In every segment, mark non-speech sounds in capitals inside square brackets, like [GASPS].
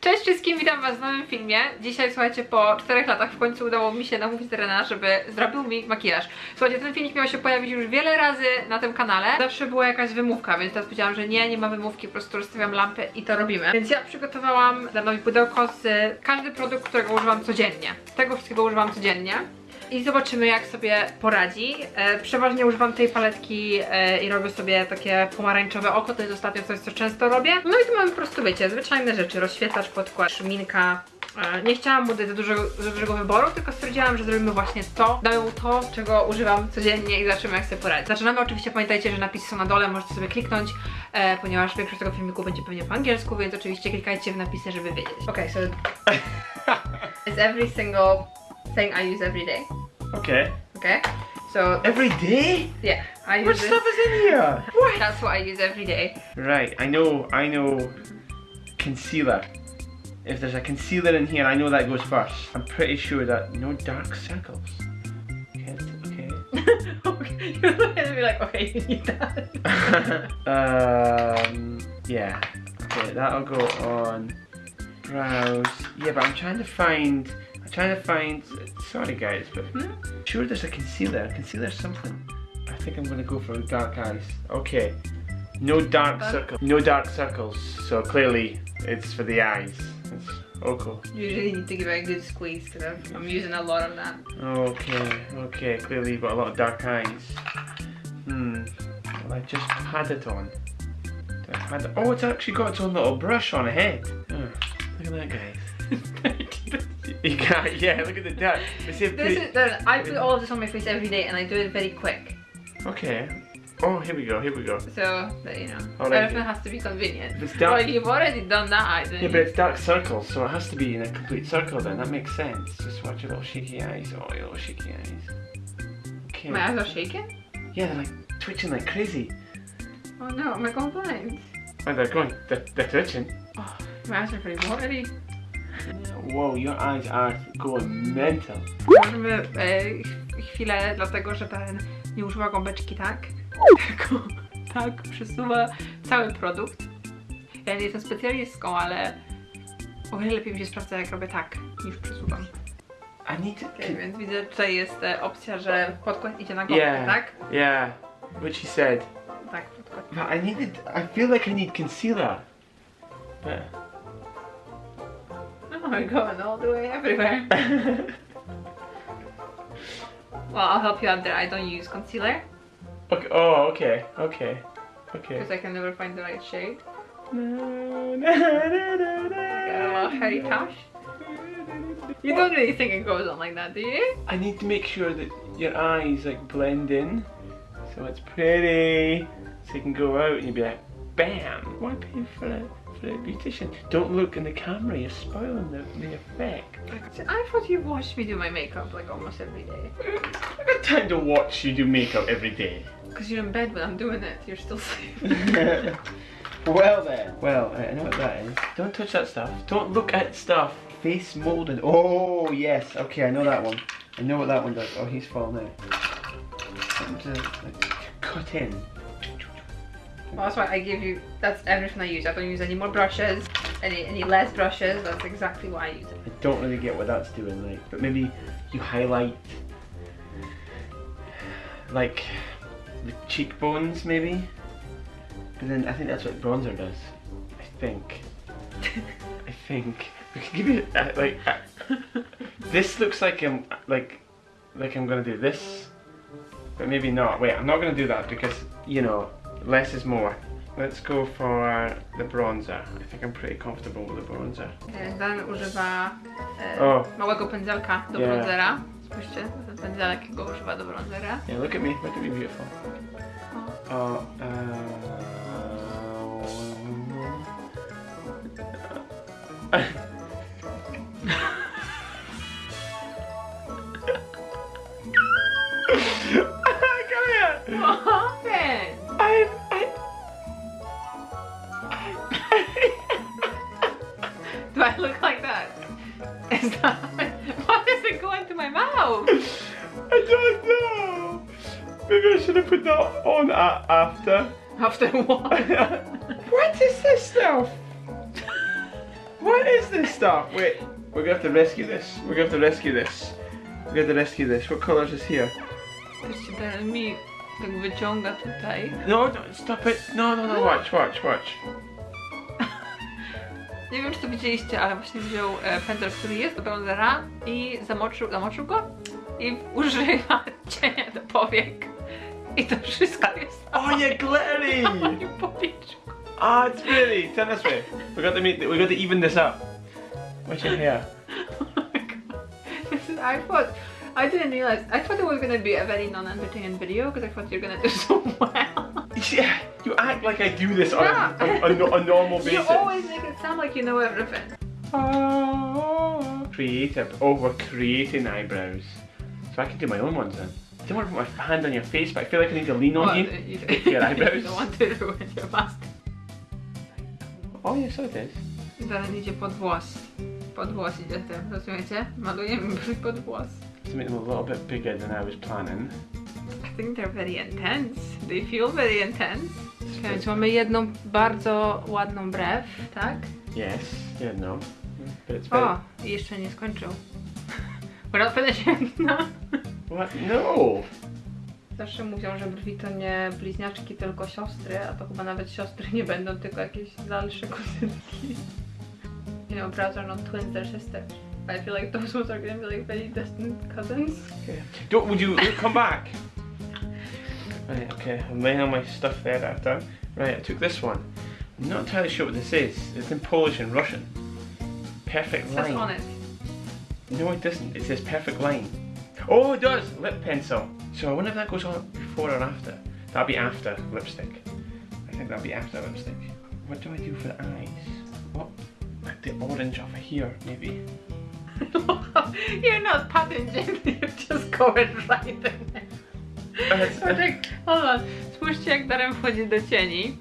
Cześć wszystkim, witam was w nowym filmie. Dzisiaj, słuchajcie, po 4 latach w końcu udało mi się namówić Rena, żeby zrobił mi makijaż. Słuchajcie, ten filmik miał się pojawić już wiele razy na tym kanale. Zawsze była jakaś wymówka, więc teraz powiedziałam, że nie, nie ma wymówki, po prostu rozstawiam lampy i to robimy. Więc ja przygotowałam dla nowi pudełko z każdy produkt, którego używam codziennie. Tego wszystkiego używam codziennie. I zobaczymy jak sobie poradzi. E, przeważnie używam tej paletki e, i robię sobie takie pomarańczowe oko, to jest ostatnio coś co często robię. No i tu mamy po prostu wiecie, zwyczajne rzeczy, rozświetlacz, podkład, szminka. E, nie chciałam mu dać za dużego, za dużego wyboru, tylko stwierdziłam, że zrobimy właśnie to. Damy mu to, czego używam codziennie i zobaczymy jak sobie poradzi. Zaczynamy oczywiście, pamiętajcie, że napisy są na dole, możecie sobie kliknąć, e, ponieważ większość tego filmiku będzie pewnie po angielsku, więc oczywiście klikajcie w napisy, żeby wiedzieć. Okay, so [LAUGHS] it's every single thing I use every day. Okay. Okay, so Every day? yeah, I What use this. stuff is in here? What? That's what I use every day. Right, I know, I know concealer. If there's a concealer in here, I know that goes first. I'm pretty sure that no dark circles. Okay, okay. [LAUGHS] okay, [LAUGHS] you're looking at me like, okay, you need that. [LAUGHS] um, yeah. Okay, that'll go on brows. Yeah, but I'm trying to find. I'm trying to find. Sorry, guys, but Hmm? sure there's a concealer. Concealer something. I think I'm gonna go for dark eyes. Okay. No dark circles. No dark circles. So clearly, it's for the eyes. It's okay. Usually need to give it a good squeeze because I'm using a lot of that. Okay. Okay. Clearly, you've got a lot of dark eyes. Hmm. Well, I just had it on. Had it? Oh, it's actually got its own little brush on ahead. Oh, look at that, guys. [LAUGHS] you got yeah. Look at the dark. If This is I put all of this on my face every day and I do it very quick. Okay. Oh, here we go. Here we go. So, that, you know, Alright. everything has to be convenient. It's Well, you've already done that, Yeah, but it's dark circles, so it has to be in a complete circle then. That makes sense. Just watch your little shaky eyes. Oh, your little shaky eyes. Okay. my eyes are shaking. Yeah, they're like twitching like crazy. Oh no, am I going blind? Oh, they're going. They're, they're twitching. Oh, my eyes are pretty watery. Whoa, your eyes are going mental. Możemy e, chwilę, dlatego że ten nie używa gąbeczki tak, [LAUGHS] tylko tak przesuwa cały produkt. Ja nie jestem specjalistką, ale o wiele lepiej mi się sprawdza jak robię tak, niż przesuwam. I need to. Okay, więc widzę, tutaj jest e, opcja, że podkład idzie na gąbkę, Yeah. tak? Yeah, what she said. Tak, podkład. But I needed. I feel like I need concealer. But. Oh my god, all the way everywhere. [LAUGHS] well, I'll help you out there. I don't use concealer Okay. Oh, okay. Okay. Okay. because I can never find the right shade. No, no, no, Got a no, little hairy tash. You don't really think it goes on like that, do you? I need to make sure that your eyes like blend in, so it's pretty. So you can go out and you'll be like, bam. Why pay for a for a beautician? Don't look in the camera. You're spoiling the, the effect. I thought you watched me do my makeup like almost every day. I got time to watch you do makeup every day. Because you're in bed when I'm doing it, you're still sleeping. [LAUGHS] well then. Well, I know what that is. Don't touch that stuff. Don't look at stuff. Face molded. Oh yes. Okay, I know that one. I know what that one does. Oh, he's fallen out. Something to like, cut in. Well, that's why I give you, that's everything I use. I don't use any more brushes, any, any less brushes. That's exactly why I use it. I don't really get what that's doing, like, but maybe you highlight like the cheekbones, maybe. But then I think that's what bronzer does. I think. [LAUGHS] I think. We could give you uh, like uh, this looks like I'm like like I'm gonna do this, but maybe not. Wait, I'm not gonna do that because you know less is more. Let's go for the bronzer. I think I'm pretty comfortable with the bronzer. Dan używa e, O. małego pędzelka do Yeah. bronzera. Spójrzcie, ten pędzelek go używa do bronzera. Yeah, look at me. Look at me, beautiful. O. Oh, uh... [LAUGHS] [LAUGHS] Come here. Maybe I should have put that on after. After what? [LAUGHS] what is this stuff? What is this stuff? Wait, we're gonna have to rescue this. We're gonna have to rescue this. We're gonna have to rescue this. What colours is this here? Patrzcie, teraz mi tak wyciąga tutaj. No, no, stop it. No, no, no, [GASPS] watch, watch, watch. Nie wiem, czy to widzieliście, ale właśnie wziął e, pędzel, który jest do bronzera i zamoczył, zamoczył go i używa cienia do powiek. I to wszystko jest Oh, you're glittery! moim. Ah, it's really. Turn this way. We got to make. We got to even this up. What's your hair? [LAUGHS] Oh my god. This is, I thought, I didn't realize, I thought it was gonna be a very non-entertaining video because I thought you're gonna do [LAUGHS] so well. Yeah, you act like I do this on a, a, a, a normal [LAUGHS] You always make it sound like you know everything. Oh, creative. Oh, we're creating eyebrows. So I can do my own ones then. I don't want to put my hand on your face, but I feel like I need to lean on Well, you. [LAUGHS] you, [LAUGHS] Your eyebrows. you don't want to ruin your mask. Oh, yes, so it is. I Teraz idzie pod włos. Pod włos idzie tym, rozumiecie? Malujemy brwi [LAUGHS] pod włos. To make them a little bit bigger than I was planning. I think they're very intense. They feel very intense. Więc mamy jedną bardzo ładną brew, tak? Yes, yeah, no. But it's very. O, i jeszcze nie skończył. We're not finishing, no. What? No! Zawsze mówią, że brwi to nie bliźniaczki, tylko siostry, a to chyba nawet siostry nie będą, tylko jakieś dalsze kuzynki. You know, brows are not twins, they're sisters. I feel like those ones are gonna be like very distant cousins. Okay. Don't, would you come back? Right, okay, I'm laying all my stuff there that I've done. Right, I took this one. I'm not entirely sure what this is. It's in Polish and Russian. Perfect It says line. on it. No, it doesn't. It says perfect line. Oh, it does! Lip pencil. So I wonder if that goes on before or after. That'll be after lipstick. I think that'll be after lipstick. What do I do for the eyes? What? Like the orange over here, maybe. [LAUGHS] You're not patting gently, [LAUGHS] you're just going right in there. No hold on. Spójrzcie jak Darren wchodzi do cieni.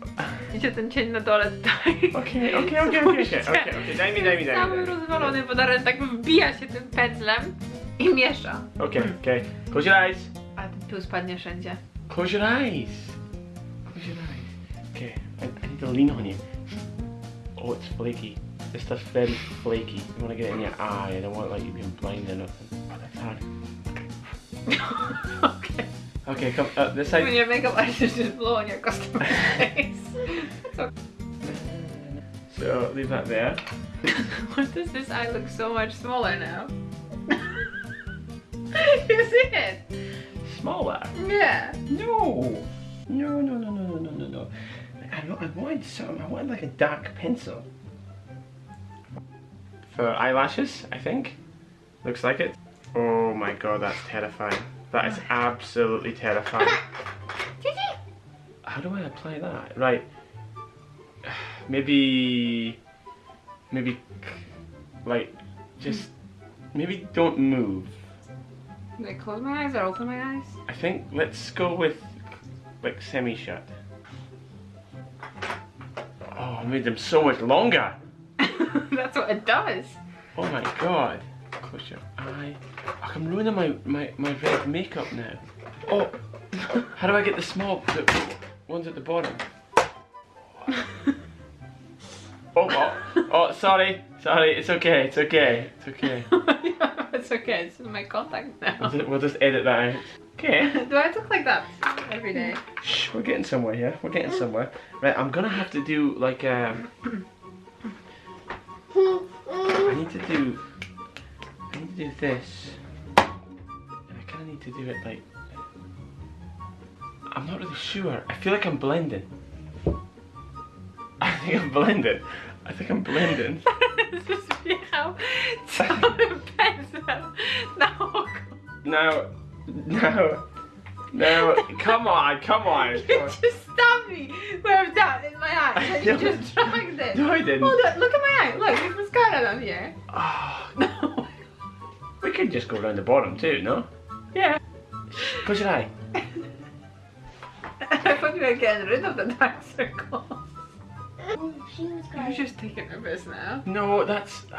Widzicie ten cień na dole tutaj. Okay, okay, okay, okay, okay, okay, okay. Daj mi, daj mi, daj mi. Cały rozwalony, bo Darren tak wbija się tym pędzlem i miesza. Okay, okay. Close your eyes. A ten pył spadnie wszędzie. Close your eyes. Close your eyes. Okay, I, I need to lean on you. Oh, it's flaky. This stuff's very flaky. You want to get it in your eye. I don't want like you being blind or nothing. Oh, that's hard. okay. [LAUGHS] Okay, come uh, this When your makeup artist just blow on your customer's face. It's okay. So leave that there. [LAUGHS] Why does this eye look so much smaller now? [LAUGHS] you see it? Smaller. Yeah. No. No, no, no, no, no, no, no, no. I, I wanted something. I wanted like a dark pencil. For eyelashes, I think. Looks like it. Oh my god, that's terrifying. That is absolutely terrifying. How do I apply that? Right. [SIGHS] Maybe. Maybe. Like, just. Maybe don't move. Do I close my eyes or open my eyes? I think let's go with like semi shut. Oh, I made them so much longer. [LAUGHS] That's what it does. Oh my god. Close your eye. Oh, I'm ruining my, my, my red makeup now. Oh, how do I get the small the ones at the bottom? [LAUGHS] Oh, oh, oh, sorry, sorry. It's okay, it's okay, it's okay. [LAUGHS] it's okay, it's in my contact now. we'll just edit that out. Okay. [LAUGHS] Do I look like that every day? Shh, we're getting somewhere here. We're getting somewhere. Right, I'm gonna have to do like um. I need to do. I need to do this, and I kind of need to do it like. I'm not really sure. I feel like I'm blending. I think I'm blending. I think I'm blending. Just miał cały pędzel na oko. Now, now, now. Come on, come on. [LAUGHS] You come on. just stabbed me with that in my eye. And you [LAUGHS] just dragged it. No, I didn't. Hold on, look at my eye. Look, there's mascara down here. Ah, [SIGHS] No. we could just go around the bottom too, no? Yeah. Push your eye. [LAUGHS] I thought you were getting rid of the dark circles. She was You're just taking a piss now. No, that's. [SIGHS]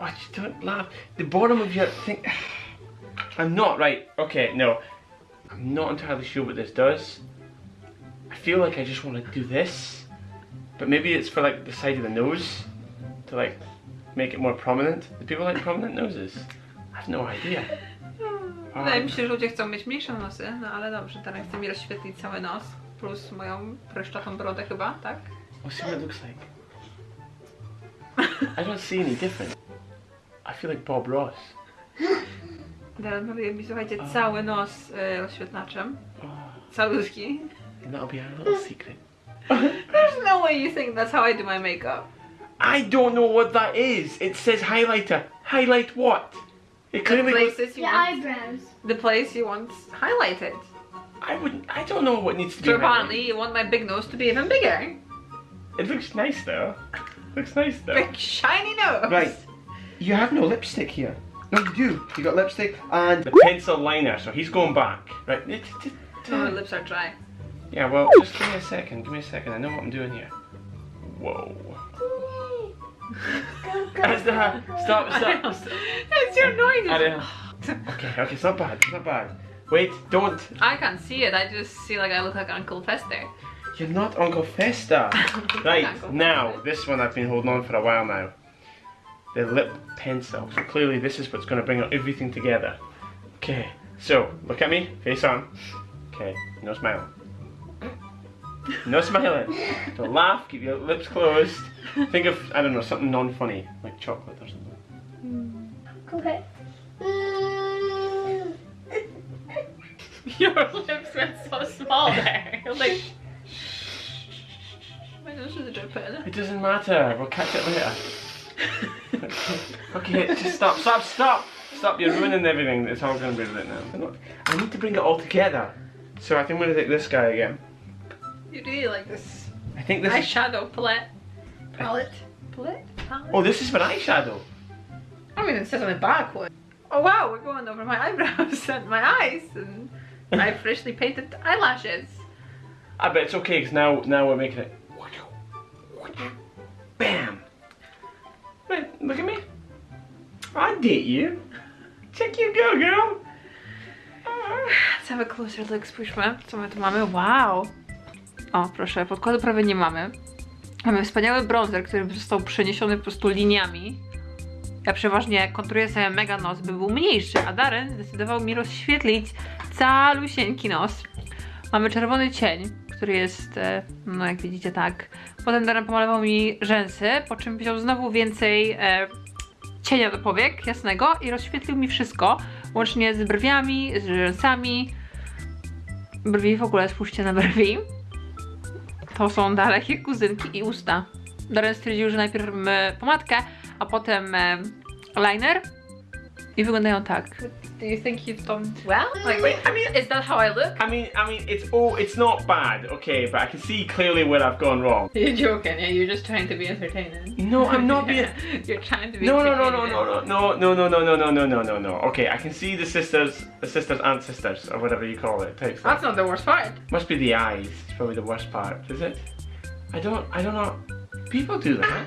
What? just don't laugh. The bottom of your thing. [SIGHS] I'm not right. Okay, no. I'm not entirely sure what this does. I feel like I just want to do this, but maybe it's for like the side of the nose to like make it more prominent. Do people like prominent noses? I have no idea. [LAUGHS] Um, Wydaje mi się, że ludzie chcą mieć mniejsze nosy, no ale dobrze, teraz chce mi rozświetlić cały nos. Plus moją pryszczatą brodę chyba, tak? We'll see what it looks like. I don't see any different. I feel like Bob Ross. Teraz maluje mi, słuchajcie, cały nos y, rozświetlaczem. Oh, Calutki. and that'll be our little [LAUGHS] secret. There's no way you think that's how I do my makeup. I don't know what that is. It says highlighter. Highlight what? It The clearly goes. places you Your want, eyebrows. the place you want highlighted. I wouldn't. I don't know what needs to be. So apparently you want my big nose to be even bigger. It looks nice though. looks nice though. Big shiny nose. Right. You have no lipstick here. No, you do. You got lipstick and The pencil liner. So he's going back. Right. It- it- it- Oh, my uh, lips are dry. Yeah. Well, just give me a second. Give me a second. I know what I'm doing here. Whoa. Go, go. That's the- Stop. Stop. stop. That's your noise. I don't- Okay. Okay. It's not bad. It's not bad. Wait. Don't. I can't see it. I just see like I look like Uncle Fester. You're not Uncle Fester. [LAUGHS] Right, Uncle now, Fester. this one I've been holding on for a while now. The lip pencil. So clearly this is what's going to bring everything together. Okay, so look at me, face on. Okay, no smiling. No smiling. Don't laugh, keep your lips closed. Think of, I don't know, something non-funny, like chocolate or something. Okay. Mm. [LAUGHS] Your lips went so small there. You're [LAUGHS] like. My nose is dripping. It doesn't matter, we'll catch it later. Okay, just stop, stop, stop! Stop, you're ruining everything. It's all going to be lit now. I'm not- I need to bring it all together. So I think I'm going to take this guy again. You really like this I think this is... eyeshadow palette. Palette? Palette? Palette? Oh, this is for eyeshadow. I mean, it says on the back one. Oh wow, we're going over my [LAUGHS] eyebrows and my eyes and my [LAUGHS] freshly painted eyelashes. I bet it's okay because now, now we're making it. Bam! Right, look at me. I date you. Check you go, girl. Let's have a closer look, spójrzmy, co my tu mamy. Wow! O, proszę, podkładu prawie nie mamy. Mamy wspaniały bronzer, który został przeniesiony po prostu liniami. Ja przeważnie konturuję sobie mega nos, by był mniejszy, a Darren zdecydował mi rozświetlić calusieńki nos. Mamy czerwony cień, który jest, e, no jak widzicie tak. Potem Darren pomalował mi rzęsy, po czym wziął znowu więcej e, cienia do powiek jasnego i rozświetlił mi wszystko, łącznie z brwiami, z rzęsami. Brwi w ogóle, spójrzcie na brwi. To są dalekie kuzynki i usta. Darren stwierdził, że najpierw pomadkę, a potem e, liner i wyglądają tak. Do you think you've done well? Like, Wait, I mean, is that how I look? I mean, I mean, it's oh, it's not bad, okay, but I can see clearly where I've gone wrong. You're joking, yeah, you're just trying to be entertaining. No, I'm not being. you're trying to be No, no, no, no, no, no, no, no, no, no, no, no, no, no, no. Okay, I can see the sisters, the sisters and sisters, or whatever you call it, type That's not the worst part. Must be the eyes. It's probably the worst part, is it? I don't, I don't know. People do that.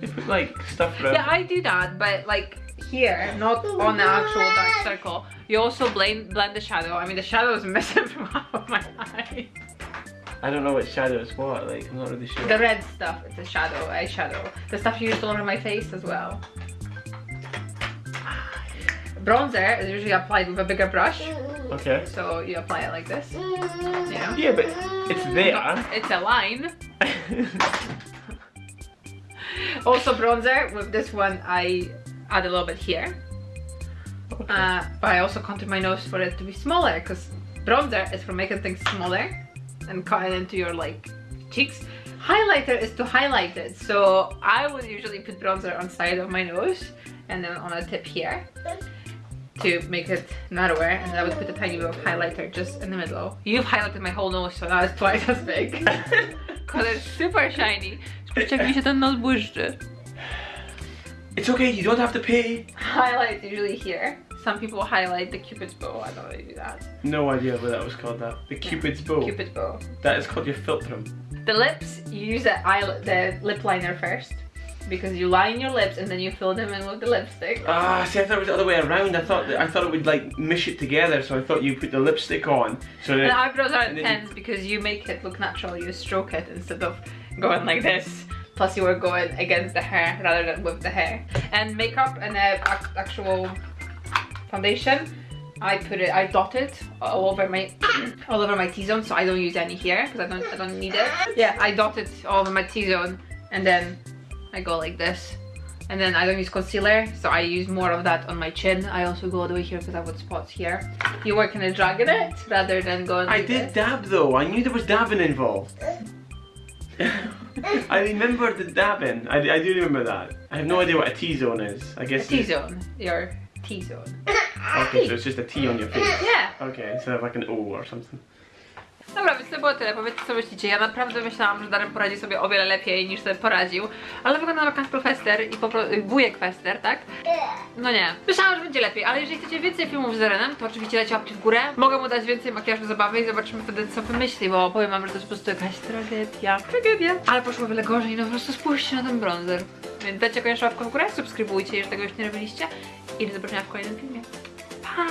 They put like stuff around. Yeah, I do that, but like here, not on the actual dark circle. You also blend blend the shadow. I mean, the shadow is missing from half of my eye. I don't know what shadow is what. Like, I'm not really sure. The red stuff, it's a shadow, eyeshadow. The stuff you use all over my face as well. Bronzer is usually applied with a bigger brush, Okay. so you apply it like this. Yeah. Yeah, but it's there. It's a line. [LAUGHS] Also bronzer, with this one I add a little bit here. Okay. Uh, but I also contour my nose for it to be smaller because bronzer is for making things smaller and cut it into your like cheeks. Highlighter is to highlight it. So I would usually put bronzer on side of my nose and then on a tip here to make it narrower and I would put a tiny bit of highlighter just in the middle. You've highlighted my whole nose so now it's twice as big. [LAUGHS] Because it's super shiny. Spójrzcie jak mi się ten nos błyszczy. It's okay. You don't have to pay. Highlight usually here. Some people highlight the cupid's bow. I don't really do that. No idea what that was called. That the Cupid's bow. Cupid's bow. That is called your philtrum. The lips, you use the eye, the lip liner first. because you line your lips and then you fill them in with the lipstick. Ah, see, I thought it was the other way around. I thought that, I thought it would like mish it together, so I thought you put the lipstick on. So And that eyebrows are intense because you make it look natural. You stroke it instead of going like this. Plus, you were going against the hair rather than with the hair. And makeup and uh, ac- actual foundation, I put it, I dot it all over my, [CLEARS THROAT] all over my T-zone, so I don't use any here because I don't, I don't need it. Yeah, I dot it all over my T-zone, and then I go like this. And then I don't use concealer, so I use more of that on my chin. I also go all the way here because I have spots here. You work in a drag in it rather than going. I like did this. dab though. I knew there was dabbing involved. I remember the dabbing. I, I do remember that. I have no idea what a T zone is. I guess. T-zone, your T-zone. Okay, so it's just a T on your face. Yeah. Okay, instead of like an O or something. Dobra, więc to było tyle. Powiedzcie co myślicie. Ja naprawdę myślałam, że Darren poradzi sobie o wiele lepiej niż sobie poradził. Ale wygląda na Cancel Fester i po prostu wujek Fester, tak? No nie. Myślałam, że będzie lepiej, ale jeżeli chcecie więcej filmów z Darenem, to oczywiście dajcie łapki w górę. Mogę mu dać więcej makijażu zabawy i zobaczymy wtedy co wymyśli, bo powiem wam, że to jest po prostu jakaś tragedia. Tragedia. Ale poszło o wiele gorzej, no po prostu spójrzcie na ten bronzer. Więc dajcie koniecznie łapkę w górę, subskrybujcie, jeżeli tego już nie robiliście. I do zobaczenia w kolejnym filmie. Pa!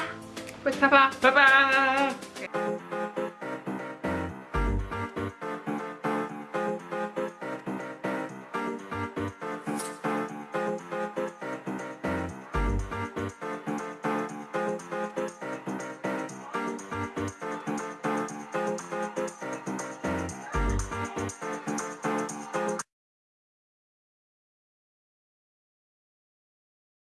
Pa pa! pa, pa.